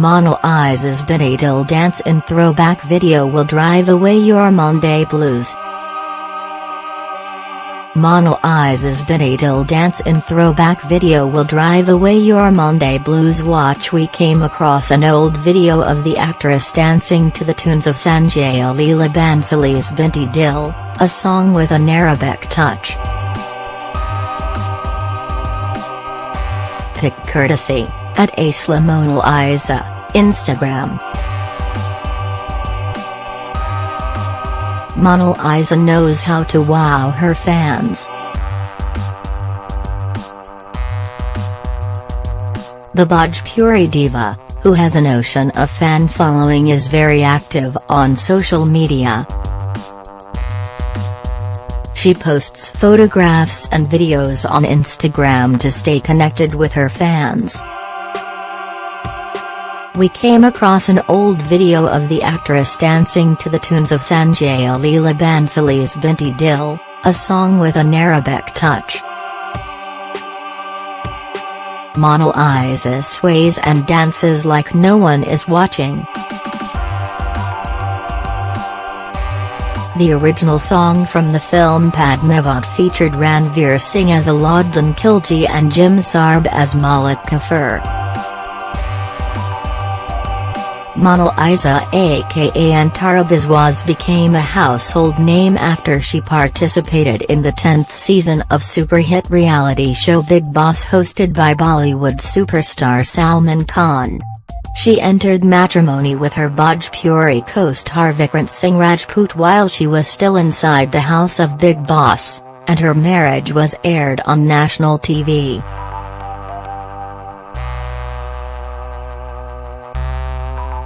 Monal Isa's Binte Dil dance in throwback video will drive away your Monday blues. Monal Isa's Binte Dil dance in throwback video will drive away your Monday blues watch we came across an old video of the actress dancing to the tunes of Sanjay Leela Bhansali's Binte Dil, a song with an Arabic touch. Pic courtesy, at Aslamonal Isa, Instagram. Monal Isa knows how to wow her fans. The Bhojpuri diva, who has an ocean of fan following is very active on social media. She posts photographs and videos on Instagram to stay connected with her fans. We came across an old video of the actress dancing to the tunes of Sanjay Leela Bhansali's Binte Dil, a song with an Arabic touch. Monalisa sways and dances like no one is watching. The original song from the film Padmavat featured Ranveer Singh as Alauddin Khilji and Jim Sarbh as Malik Kafur. Monalisa aka Antara Biswas became a household name after she participated in the 10th season of super hit reality show Bigg Boss hosted by Bollywood superstar Salman Khan. She entered matrimony with her Bhojpuri co-star Vikrant Singh Rajput while she was still inside the house of Bigg Boss, and her marriage was aired on national TV.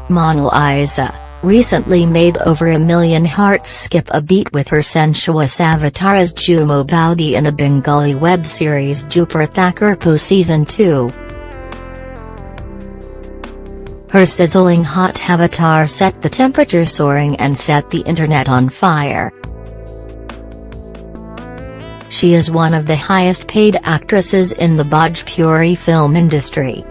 Monalisa, recently made over a million hearts skip a beat with her sensuous avatar as Jhumo Baudi in a Bengali web series Dupur Thakurpo Season 2. Her sizzling hot avatar set the temperature soaring and set the internet on fire. She is one of the highest paid actresses in the Bhojpuri film industry.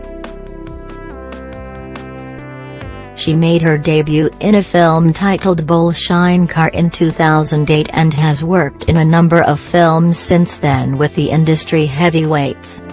She made her debut in a film titled Bolshine Car in 2008 and has worked in a number of films since then with the industry heavyweights.